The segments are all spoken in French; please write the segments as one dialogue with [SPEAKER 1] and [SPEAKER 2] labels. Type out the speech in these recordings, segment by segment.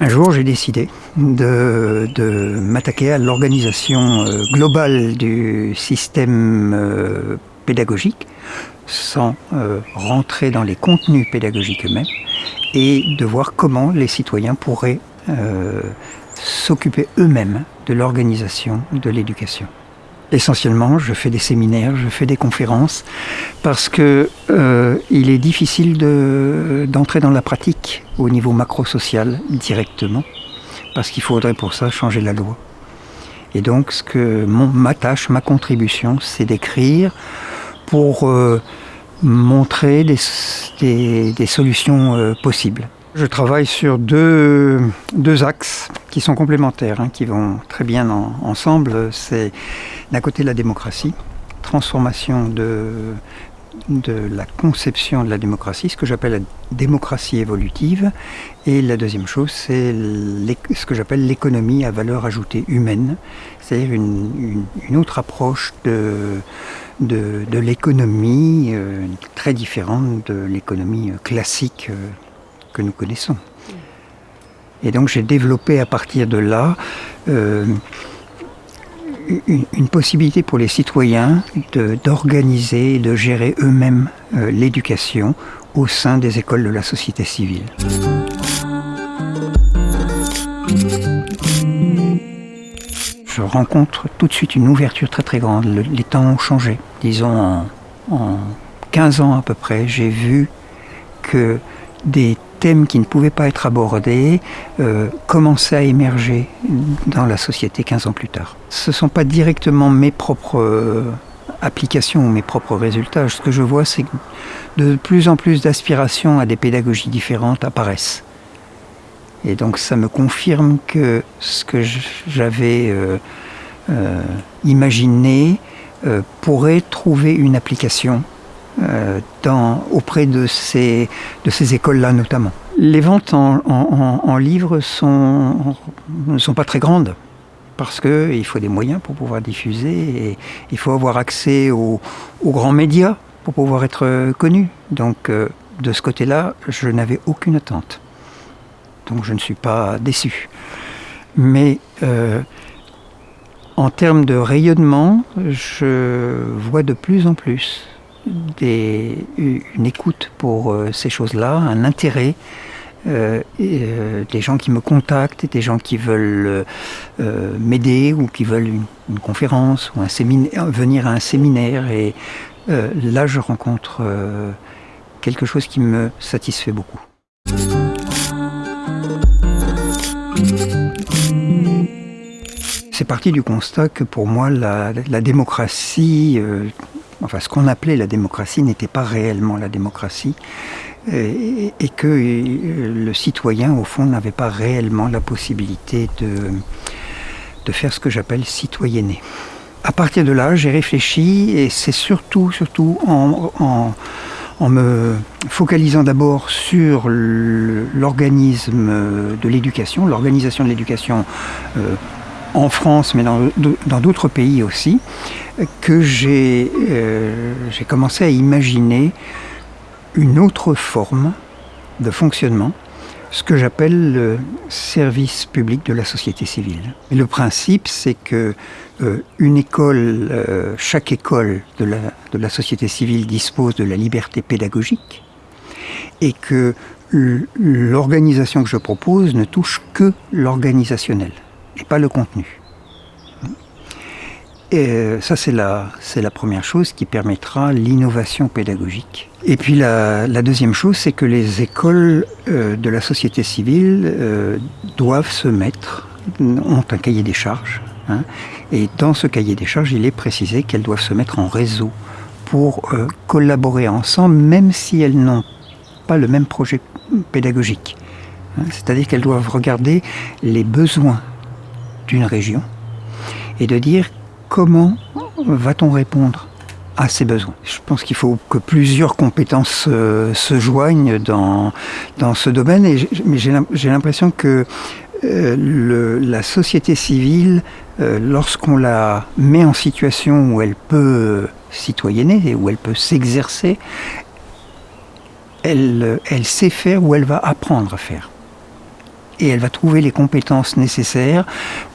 [SPEAKER 1] Un jour, j'ai décidé de, m'attaquer à l'organisation euh, globale du système euh, pédagogique sans euh, rentrer dans les contenus pédagogiques eux-mêmes et de voir comment les citoyens pourraient s'occuper eux-mêmes de l'organisation de l'éducation. Essentiellement, je fais des séminaires, je fais des conférences, parce que euh, il est difficile d'entrer dans la pratique au niveau macro-social directement, parce qu'il faudrait pour ça changer la loi. Et donc, ce que mon, ma tâche, ma contribution, c'est d'écrire pour euh, montrer des, solutions euh, possibles. Je travaille sur deux, deux axes qui sont complémentaires, hein, qui vont très bien en, ensemble. C'est d'un côté la démocratie, transformation de, de la conception de la démocratie, ce que j'appelle la démocratie évolutive. Et la deuxième chose, c'est ce que j'appelle l'économie à valeur ajoutée humaine, c'est-à-dire une, une, autre approche de, de, de l'économie euh, très différente de l'économie classique. Euh, que nous connaissons. Et donc j'ai développé à partir de là euh, une, possibilité pour les citoyens d'organiser et de gérer eux-mêmes euh, l'éducation au sein des écoles de la société civile. Je rencontre tout de suite une ouverture très très grande. Le, les temps ont changé. Disons en, en 15 ans à peu près, j'ai vu que des thèmes qui ne pouvaient pas être abordés euh, commençaient à émerger dans la société 15 ans plus tard. Ce ne sont pas directement mes propres euh, applications ou mes propres résultats. Ce que je vois, c'est que de plus en plus d'aspirations à des pédagogies différentes apparaissent. Et donc ça me confirme que ce que j'avais euh, euh, imaginé pourrait trouver une application dans, auprès de ces, écoles-là notamment. Les ventes en, livres ne sont pas très grandes parce qu'il faut des moyens pour pouvoir diffuser et il faut avoir accès aux, aux grands médias pour pouvoir être connu. Donc euh, de ce côté-là, je n'avais aucune attente. Donc je ne suis pas déçu. Mais euh, en termes de rayonnement, je vois de plus en plus une écoute pour euh, ces choses-là, un intérêt. Euh, euh, des gens qui me contactent, des gens qui veulent m'aider ou qui veulent une, conférence ou venir à un séminaire. Et là, je rencontre quelque chose qui me satisfait beaucoup. C'est parti du constat que pour moi, la démocratie enfin ce qu'on appelait la démocratie n'était pas réellement la démocratie et, et, que le citoyen au fond n'avait pas réellement la possibilité de, de faire ce que j'appelle citoyenner. À partir de là, j'ai réfléchi et c'est surtout, surtout en, en, en me focalisant d'abord sur l'organisme de l'éducation, l'organisation de l'éducation euh, en France, mais dans d'autres pays aussi, que j'ai euh, commencé à imaginer une autre forme de fonctionnement, ce que j'appelle le service public de la société civile. Et le principe, c'est que euh, une école, euh, chaque école de la, de la société civile dispose de la liberté pédagogique et que l'organisation que je propose ne touche que l'organisationnel et pas le contenu. Et euh, ça, c'est la, la première chose qui permettra l'innovation pédagogique. Et puis la, deuxième chose, c'est que les écoles euh, de la société civile euh, doivent se mettre, ont un cahier des charges. Hein, et dans ce cahier des charges, il est précisé qu'elles doivent se mettre en réseau pour collaborer ensemble, même si elles n'ont pas le même projet pédagogique. Hein, c'est-à-dire qu'elles doivent regarder les besoins d'une région et de dire comment va-t-on répondre à ces besoins. Je pense qu'il faut que plusieurs compétences euh, se joignent dans, ce domaine, mais j'ai l'impression que euh, la société civile, euh, lorsqu'on la met en situation où elle peut citoyenner, où elle peut s'exercer, elle, elle sait faire ou elle va apprendre à faire et elle va trouver les compétences nécessaires,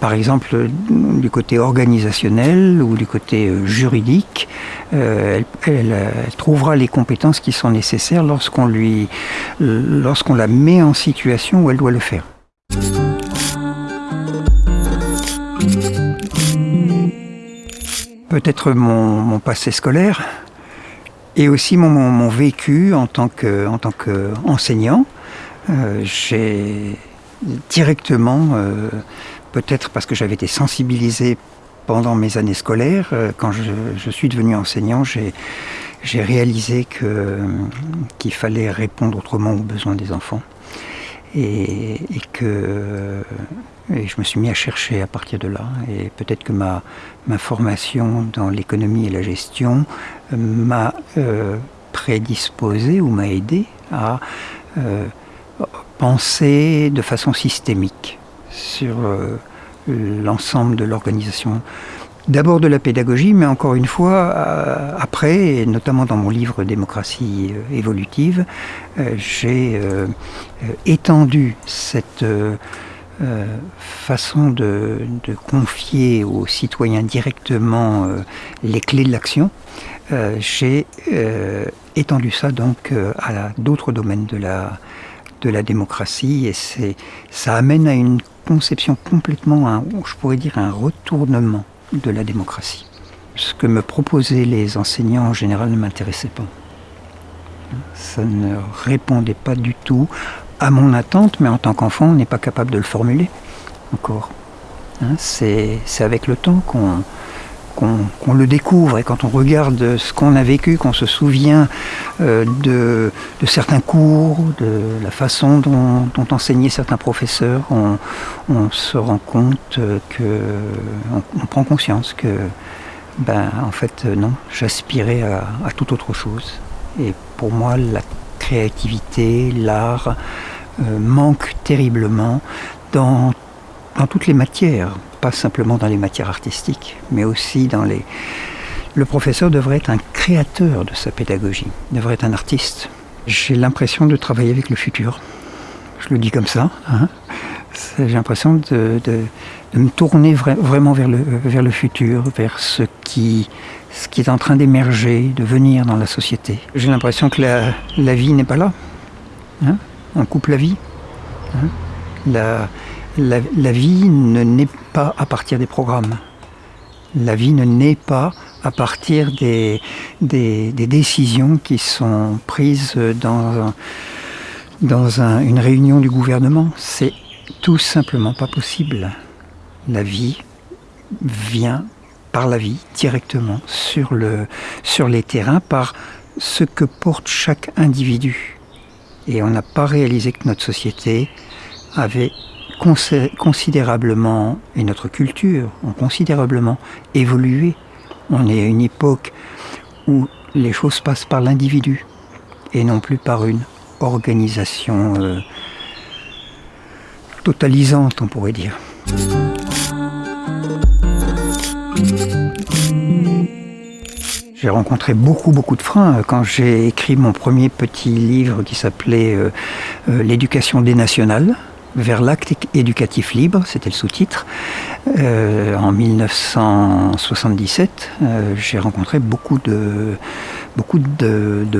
[SPEAKER 1] par exemple du côté organisationnel ou du côté euh, juridique. Euh, elle, trouvera les compétences qui sont nécessaires lorsqu'on lui, la met en situation où elle doit le faire. Peut-être mon, passé scolaire et aussi mon, vécu en tant qu'enseignant. Euh, directement, euh, peut-être parce que j'avais été sensibilisé pendant mes années scolaires. Euh, quand je, suis devenu enseignant, j'ai, réalisé qu'il fallait répondre autrement aux besoins des enfants. Et, que je me suis mis à chercher à partir de là. Et peut-être que ma, ma formation dans l'économie et la gestion euh, m'a prédisposé ou m'a aidé à penser de façon systémique sur euh, l'ensemble de l'organisation. D'abord de la pédagogie, mais encore une fois, euh, après, et notamment dans mon livre Démocratie euh, évolutive, j'ai étendu cette façon de, confier aux citoyens directement les clés de l'action. j'ai étendu ça donc à d'autres domaines de la, de la démocratie et ça amène à une conception complètement, je pourrais dire, un retournement de la démocratie. Ce que me proposaient les enseignants en général ne m'intéressait pas. Ça ne répondait pas du tout à mon attente, mais en tant qu'enfant, on n'est pas capable de le formuler encore. Hein, c'est avec le temps qu'on qu'on le découvre et quand on regarde ce qu'on a vécu, qu'on se souvient euh, de, certains cours, de la façon dont, enseignaient certains professeurs, on, se rend compte que, on, prend conscience que, ben, en fait, non, j'aspirais à, toute autre chose. Et pour moi, la créativité, l'art euh, manque terriblement dans toutes les matières simplement dans les matières artistiques, mais aussi dans les... Le professeur devrait être un créateur de sa pédagogie, devrait être un artiste. J'ai l'impression de travailler avec le futur. Je le dis comme ça. Hein. J'ai l'impression de, me tourner vraiment vers le, vers le futur, vers ce qui, ce qui est en train d'émerger, de venir dans la société. J'ai l'impression que la, la vie n'est pas là. Hein. On coupe la vie. Hein. La, la, vie ne naît pas à partir des programmes. La vie ne naît pas à partir des, des, décisions qui sont prises dans, dans une réunion du gouvernement. C'est tout simplement pas possible. La vie vient par la vie directement sur, le, sur les terrains par ce que porte chaque individu. Et on n'a pas réalisé que notre société avait considérablement, et notre culture ont considérablement évolué. On est à une époque où les choses passent par l'individu et non plus par une organisation euh, totalisante, on pourrait dire. J'ai rencontré beaucoup, beaucoup de freins quand j'ai écrit mon premier petit livre qui s'appelait euh, euh, L'éducation des nationales vers l'acte éducatif libre, c'était le sous-titre. Euh, en 1977, euh, j'ai rencontré beaucoup de,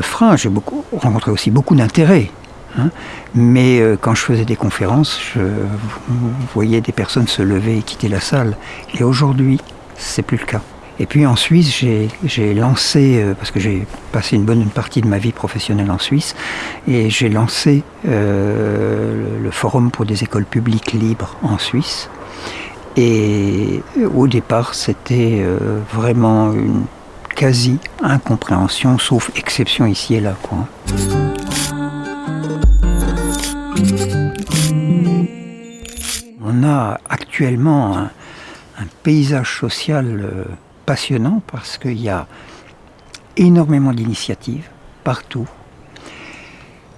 [SPEAKER 1] freins, j'ai rencontré aussi beaucoup d'intérêt. Hein. Mais euh, quand je faisais des conférences, je voyais des personnes se lever et quitter la salle. Et aujourd'hui, c'est plus le cas. Et puis en Suisse, j'ai lancé, euh, parce que j'ai passé une bonne partie de ma vie professionnelle en Suisse, et j'ai lancé euh, le Forum pour des écoles publiques libres en Suisse. Et au départ, c'était euh, vraiment une quasi-incompréhension, sauf exception ici et là. On a actuellement un, paysage social passionnant parce qu'il y a énormément d'initiatives partout.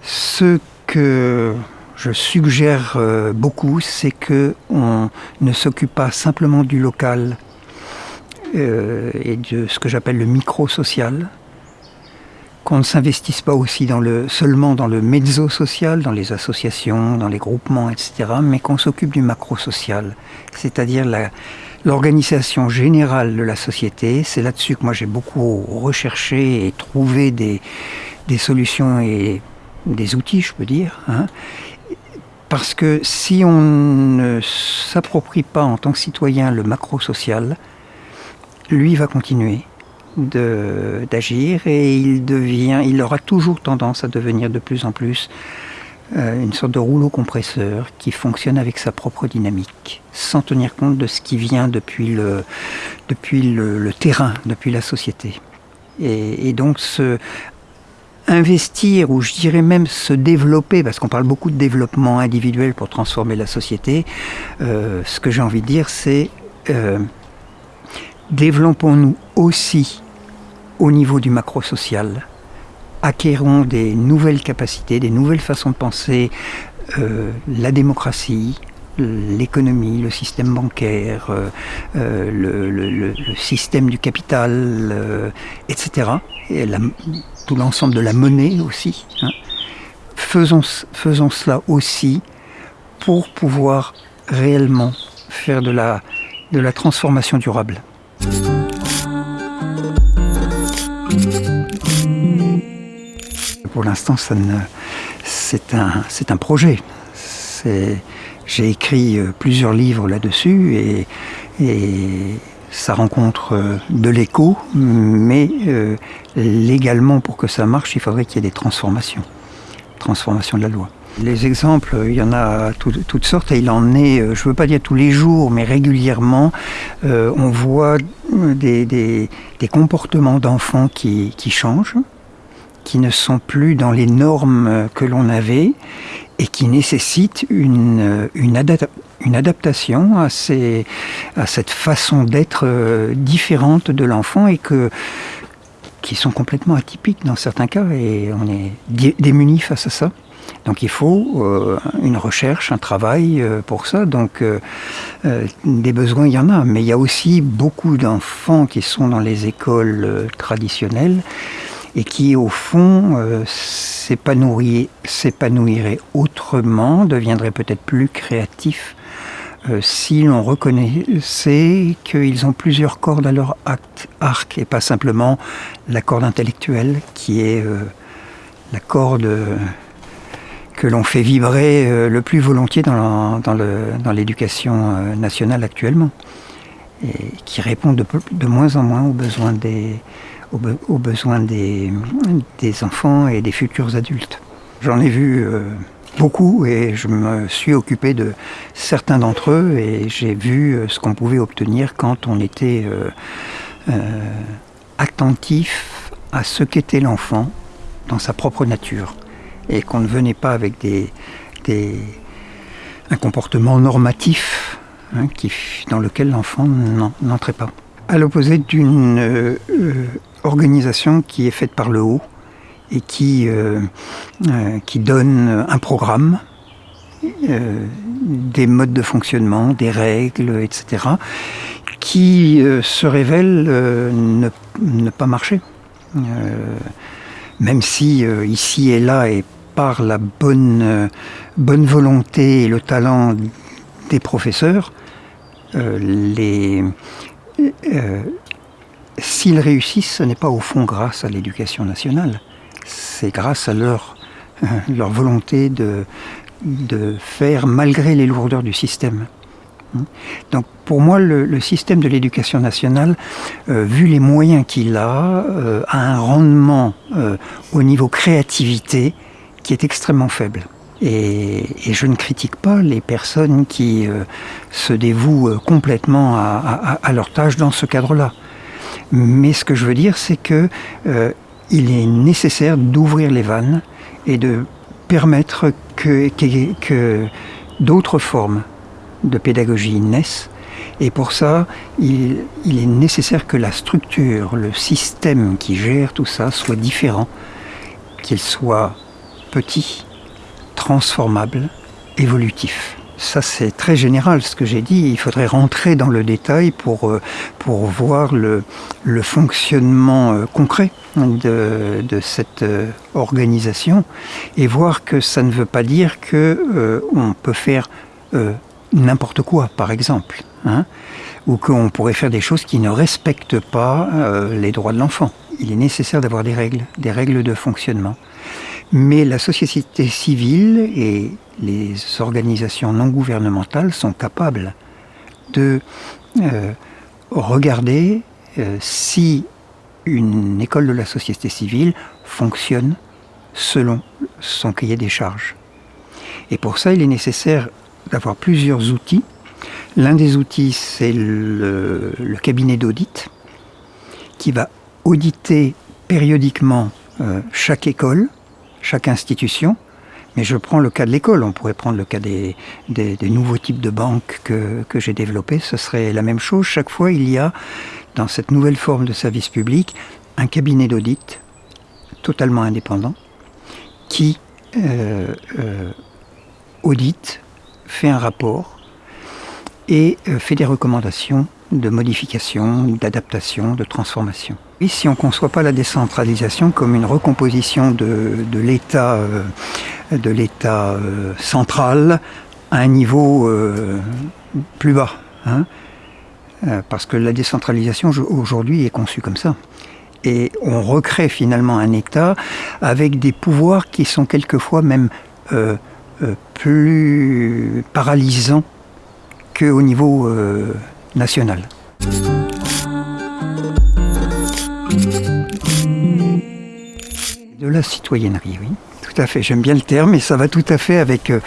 [SPEAKER 1] Ce que je suggère euh, beaucoup, c'est que on ne s'occupe pas simplement du local euh, et de ce que j'appelle le micro-social, qu'on ne s'investisse pas aussi dans le, seulement dans le mezzo-social, dans les associations, dans les groupements, etc., mais qu'on s'occupe du macro-social, c'est-à-dire l'organisation générale de la société. C'est là-dessus que moi j'ai beaucoup recherché et trouvé des, solutions et des outils, je peux dire. Hein. Parce que si on ne s'approprie pas en tant que citoyen le macro-social, lui va continuer d'agir et il devient, il aura toujours tendance à devenir de plus en plus une sorte de rouleau compresseur qui fonctionne avec sa propre dynamique, sans tenir compte de ce qui vient depuis le, depuis le, terrain, depuis la société. Et, donc investir, ou je dirais même se développer, parce qu'on parle beaucoup de développement individuel pour transformer la société, euh, ce que j'ai envie de dire, c'est euh, développons-nous aussi au niveau du macro-social, acquérons des nouvelles capacités, des nouvelles façons de penser euh, la démocratie, l'économie, le système bancaire, le, système du capital, etc. Et tout l'ensemble de la monnaie aussi. Hein. Faisons, cela aussi pour pouvoir réellement faire de la transformation durable. Pour l'instant, c'est un, un projet. J'ai écrit euh, plusieurs livres là-dessus et, ça rencontre euh, de l'écho, mais euh, légalement, pour que ça marche, il faudrait qu'il y ait des transformations, transformation de la loi. Les exemples, il y en a toutes sortes et il en est, je ne veux pas dire tous les jours, mais régulièrement, on voit des, comportements d'enfants qui changent, qui ne sont plus dans les normes que l'on avait et qui nécessitent une, une, adaptation à, ces, à cette façon d'être euh, différente de l'enfant et que qui sont complètement atypiques dans certains cas et on est démunis face à ça. Donc il faut euh, une recherche, un travail euh, pour ça. Donc des besoins, il y en a, mais il y a aussi beaucoup d'enfants qui sont dans les écoles traditionnelles et qui au fond euh, s'épanouiraient autrement, deviendraient peut-être plus créatifs euh, si l'on reconnaissait qu'ils ont plusieurs cordes à leur arc et pas simplement la corde intellectuelle qui est euh, la corde que l'on fait vibrer le plus volontiers dans l'éducation nationale actuellement et qui répond de moins en moins aux besoins des, aux, besoins des, enfants et des futurs adultes. J'en ai vu euh, beaucoup et je me suis occupé de certains d'entre eux et j'ai vu euh, ce qu'on pouvait obtenir quand on était euh, attentif à ce qu'était l'enfant dans sa propre nature et qu'on ne venait pas avec des, un comportement normatif hein, qui, dans lequel l'enfant n'entrait pas. À l'opposé d'une organisation qui est faite par le haut et qui, euh, euh, qui donne un programme, euh, des modes de fonctionnement, des règles, etc., qui se révèlent ne, ne, pas marcher. même si ici et là, et par la bonne, bonne volonté et le talent des professeurs, les, S'ils réussissent, ce n'est pas au fond grâce à l'éducation nationale, c'est grâce à leur, euh, volonté de, faire malgré les lourdeurs du système. Donc pour moi, le, système de l'éducation nationale, euh, vu les moyens qu'il a, euh, a un rendement au niveau créativité qui est extrêmement faible. Et, je ne critique pas les personnes qui se dévouent complètement à, à leur tâche dans ce cadre-là. Mais ce que je veux dire, c'est que euh, il est nécessaire d'ouvrir les vannes et de permettre que, d'autres formes de pédagogie naissent. Et pour ça, il, il, est nécessaire que la structure, le système qui gère tout ça soit différent, qu'il soit petit, transformable évolutif. Ça, c'est très général ce que j'ai dit. Il faudrait rentrer dans le détail pour, euh, pour voir le, le fonctionnement euh, concret de, de cette euh, organisation et voir que ça ne veut pas dire que on peut faire n'importe quoi, par exemple, hein, ou qu'on pourrait faire des choses qui ne respectent pas les droits de l'enfant. Il est nécessaire d'avoir des règles, des règles de fonctionnement. Mais la société civile et les organisations non gouvernementales sont capables de euh, regarder euh, si une école de la société civile fonctionne selon son cahier des charges. Et pour ça, il est nécessaire d'avoir plusieurs outils. L'un des outils, c'est le, cabinet d'audit, qui va auditer périodiquement euh, chaque école, chaque institution, mais je prends le cas de l'école, on pourrait prendre le cas des, nouveaux types de banques que, que j'ai développés, ce serait la même chose. Chaque fois, il y a, dans cette nouvelle forme de service public, un cabinet d'audit totalement indépendant qui euh, euh, audite, fait un rapport et euh, fait des recommandations de modification, d'adaptation, de transformation. Et si on ne conçoit pas la décentralisation comme une recomposition de, de l'État euh, euh, central à un niveau euh, plus bas. Hein parce que la décentralisation aujourd'hui est conçue comme ça. Et on recrée finalement un État avec des pouvoirs qui sont quelquefois même plus paralysants qu'au niveau national. De la citoyennerie, oui. Tout à fait, j'aime bien le terme et ça va tout à fait avec euh,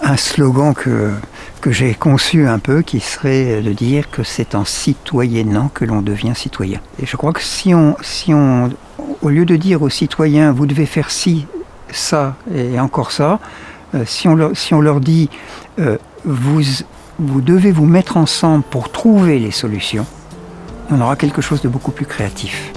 [SPEAKER 1] un slogan que, j'ai conçu un peu qui serait de dire que c'est en citoyennant que l'on devient citoyen. Et je crois que si on, au lieu de dire aux citoyens vous devez faire ci, ça et encore ça, euh, si, on leur, dit euh, vous, vous devez vous mettre ensemble pour trouver les solutions, on aura quelque chose de beaucoup plus créatif.